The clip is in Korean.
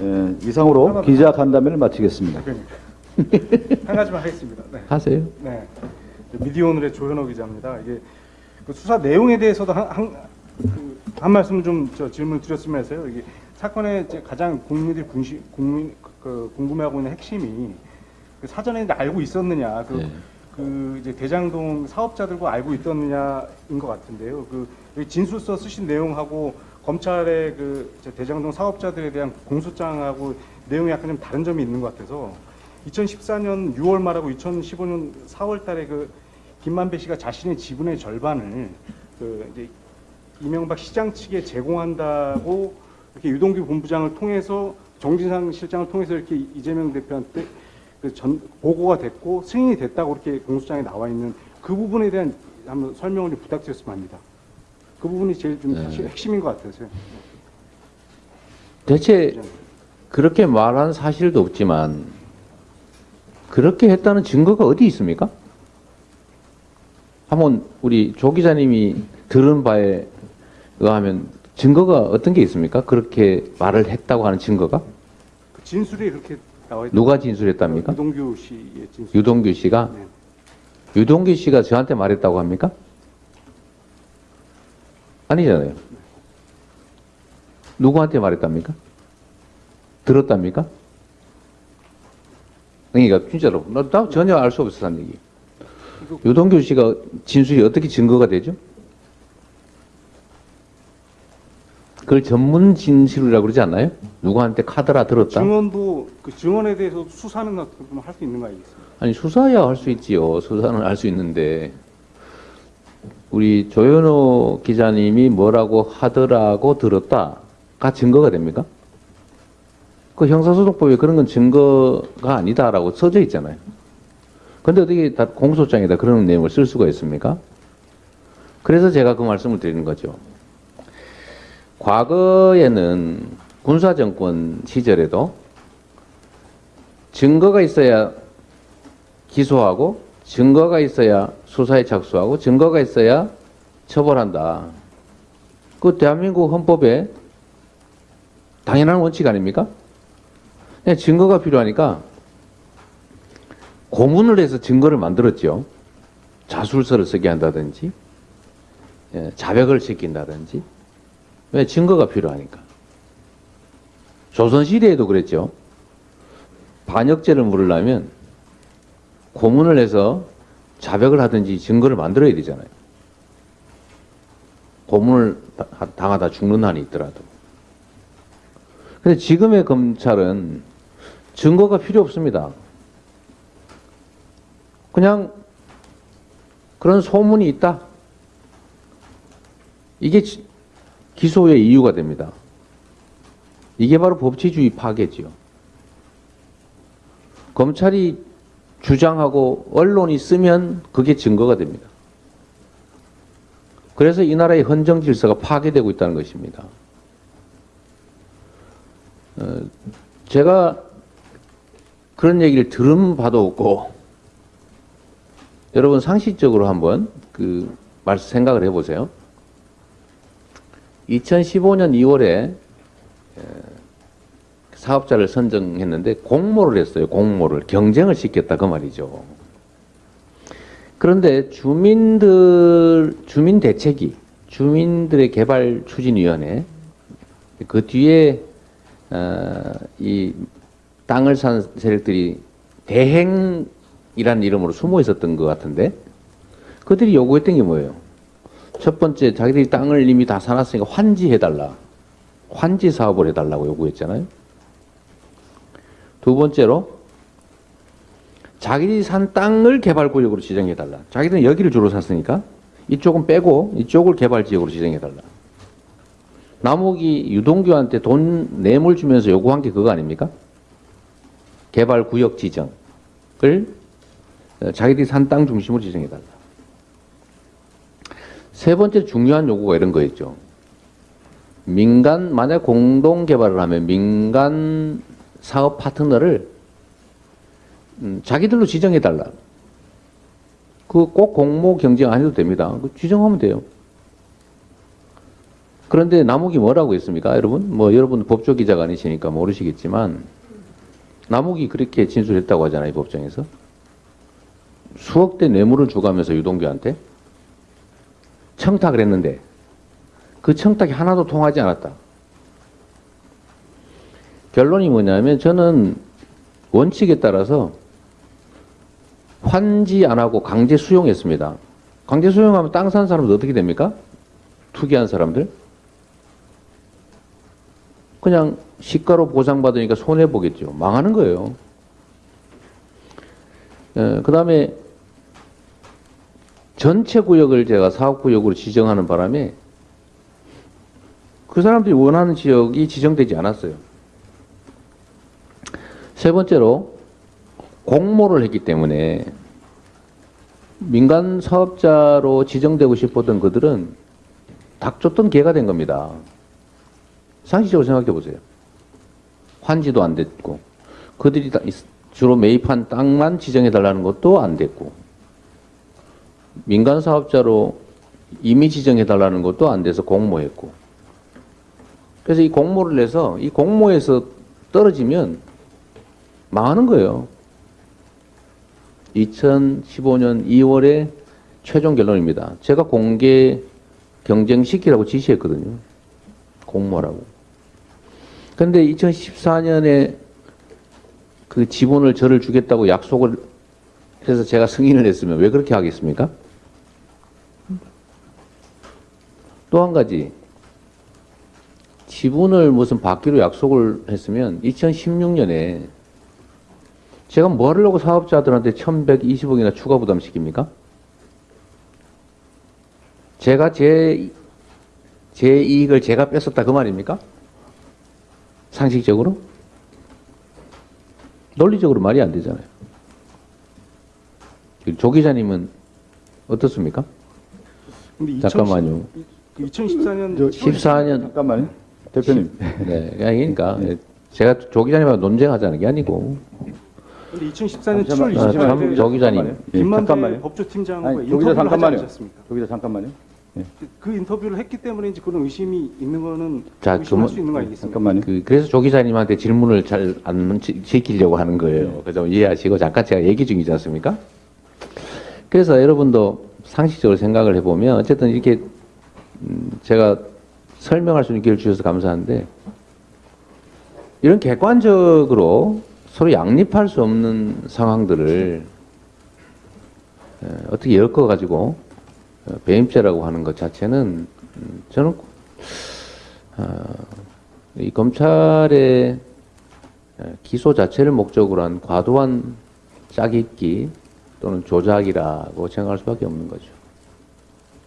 예, 이상으로 기자 간담회를 마치겠습니다. 한 가지만 하겠습니다. 네. 하세요. 네. 미디어 오늘의 조현호 기자입니다. 이게 그 수사 내용에 대해서도 한, 한, 그, 한 말씀 좀저 질문 드렸으면 해서요. 이게 사건의 가장 국민들이 궁시, 국민, 그, 궁금해하고 있는 핵심이 그 사전에 알고 있었느냐, 그, 네. 그 이제 대장동 사업자들과 알고 있었느냐인 것 같은데요. 그 진술서 쓰신 내용하고 검찰의 그 대장동 사업자들에 대한 공소장하고 내용이 약간 좀 다른 점이 있는 것 같아서 2014년 6월 말하고 2015년 4월 달에 그 김만배 씨가 자신의 지분의 절반을 그 이제 이명박 시장 측에 제공한다고 이렇게 유동규 본부장을 통해서 정진상 실장을 통해서 이렇게 이재명 대표한테 그 전 보고가 됐고 승인이 됐다고 이렇게 공소장에 나와 있는 그 부분에 대한 한번 설명을 좀 부탁드렸으면 합니다. 그 부분이 제일 좀 네. 사실 핵심인 것 같아서요. 대체 그렇게 말한 사실도 없지만 그렇게 했다는 증거가 어디 있습니까? 한번 우리 조 기자님이 들은 바에 의하면 증거가 어떤 게 있습니까? 그렇게 말을 했다고 하는 증거가 그 진술이 그렇게 나와 있다. 누가 진술했답니까? 유동규 씨의 진술. 유동규 씨가 네. 유동규 씨가 저한테 말했다고 합니까? 아니잖아요. 누구한테 말했답니까? 들었답니까? 그러니까 진짜로 나, 나 전혀 알 수 없었다는 얘기. 유동규 씨가 진술이 어떻게 증거가 되죠? 그걸 전문 진술이라고 그러지 않나요? 누구한테 카드라 들었다? 증언도 그 증언에 대해서 수사는 할 수 있는 거 아니겠습니까? 아니 수사야 할 수 있지요. 수사는 할 수 있는데 우리 조현호 기자님이 뭐라고 하더라고 들었다가 증거가 됩니까? 그 형사소송법에 그런 건 증거가 아니다라고 써져 있잖아요. 근데 어떻게 다 공소장에다 그런 내용을 쓸 수가 있습니까? 그래서 제가 그 말씀을 드리는 거죠. 과거에는 군사정권 시절에도 증거가 있어야 기소하고 증거가 있어야 수사에 착수하고 증거가 있어야 처벌한다. 그 대한민국 헌법에 당연한 원칙 아닙니까? 그냥 증거가 필요하니까 고문을 해서 증거를 만들었죠. 자술서를 쓰게 한다든지 예, 자백을 시킨다든지 왜 증거가 필요하니까. 조선시대에도 그랬죠. 반역죄를 물으려면 고문을 해서 자백을 하든지 증거를 만들어야 되잖아요. 고문을 다- 당하다 죽는 한이 있더라도. 근데 지금의 검찰은 증거가 필요 없습니다. 그냥 그런 소문이 있다. 이게 지- 기소의 이유가 됩니다. 이게 바로 법치주의 파괴지요. 검찰이 주장하고 언론이 쓰면 그게 증거가 됩니다. 그래서 이 나라의 헌정 질서가 파괴되고 있다는 것입니다. 어, 제가 그런 얘기를 들은 바도 없고 여러분 상식적으로 한번 그 말씀 생각을 해보세요. 2015년 2월에 사업자를 선정했는데 공모를 했어요. 공모를 경쟁을 시켰다 그 말이죠. 그런데 주민들 주민 대책위 주민들의 개발 추진위원회 그 뒤에 어, 이 땅을 산 세력들이 대행이라는 이름으로 숨어 있었던 것 같은데 그들이 요구했던 게 뭐예요? 첫 번째 자기들이 땅을 이미 다 사놨으니까 환지해달라 환지 사업을 해달라고 요구했잖아요. 두 번째로 자기들이 산 땅을 개발구역으로 지정해달라. 자기들은 여기를 주로 샀으니까 이쪽은 빼고 이쪽을 개발지역으로 지정해달라. 남욱이 유동규한테 돈 뇌물 주면서 요구한 게 그거 아닙니까? 개발구역 지정을 어, 자기들이 산 땅 중심으로 지정해달라. 세 번째 중요한 요구가 이런 거였죠. 민간 만약 공동 개발을 하면 민간 사업 파트너를 음, 자기들로 지정해 달라. 그 꼭 공모 경쟁 안 해도 됩니다. 그 지정하면 돼요. 그런데 남욱이 뭐라고 했습니까, 여러분? 뭐 여러분 법조 기자가 아니시니까 모르시겠지만 남욱이 그렇게 진술했다고 하잖아요, 이 법정에서. 수억 대 뇌물을 주가면서 유동규한테 청탁을 했는데 그 청탁이 하나도 통하지 않았다. 결론이 뭐냐면 저는 원칙에 따라서 환지 안 하고 강제 수용했습니다. 강제 수용하면 땅 산 사람들 어떻게 됩니까? 투기한 사람들? 그냥 시가로 보상받으니까 손해보겠죠. 망하는 거예요. 그 다음에 전체 구역을 제가 사업구역으로 지정하는 바람에 그 사람들이 원하는 지역이 지정되지 않았어요. 세 번째로 공모를 했기 때문에 민간 사업자로 지정되고 싶었던 그들은 닥쳤던 개가 된 겁니다. 상식적으로 생각해 보세요. 환지도 안 됐고 그들이 다- 주로 매입한 땅만 지정해 달라는 것도 안 됐고 민간 사업자로 이미 지정해 달라는 것도 안 돼서 공모했고 그래서 이 공모를 내서 이 공모에서 떨어지면 망하는 거예요. 2015년 2월에 최종 결론입니다. 제가 공개 경쟁시키라고 지시했거든요. 공모라고. 근데 2014년에 그 지분을 저를 주겠다고 약속을 해서 제가 승인을 했으면 왜 그렇게 하겠습니까? 또 한 가지. 지분을 무슨 받기로 약속을 했으면 2016년에 제가 뭐 하려고 사업자들한테 1120억이나 추가 부담시킵니까? 제가 제, 제 이익을 제가 뺏었다 그 말입니까? 상식적으로? 논리적으로 말이 안 되잖아요. 조 기자님은 어떻습니까? 근데 잠깐만요. 2014년 저 14년 잠깐만요. 대표님. 네, 그러니까 제가 조 기자님하고 논쟁하자는 게 아니고 2014년 7월 잠시만요. 20일 참, 날조 기자님. 예, 김만배 잠깐만요. 법조팀장과 아니, 조 기자 인터뷰를 하지 잠깐만요. 않으셨습니까? 저기서 잠깐만요. 예, 그 인터뷰를 했기 때문에 이제 그런 의심이 있는 거는 자, 의심할 그러면- 수 있는 거 아니겠습니까? 잠깐만요. 그, 그래서 조 기자님한테 질문을 잘 안 지키려고 하는 거예요. 그래서 이해하시고 잠깐 제가 얘기 중이지 않습니까? 그래서 여러분도 상식적으로 생각을 해보면 어쨌든 이렇게 음, 제가 설명할 수 있는 기회를 주셔서 감사한데 이런 객관적으로 서로 양립할 수 없는 상황들을 에, 어떻게 엮어 가지고 어, 배임죄라고 하는 것 자체는 음, 저는 어, 이 검찰의 에, 기소 자체를 목적으로 한 과도한 짜깁기 또는 조작이라고 생각할 수밖에 없는 거죠.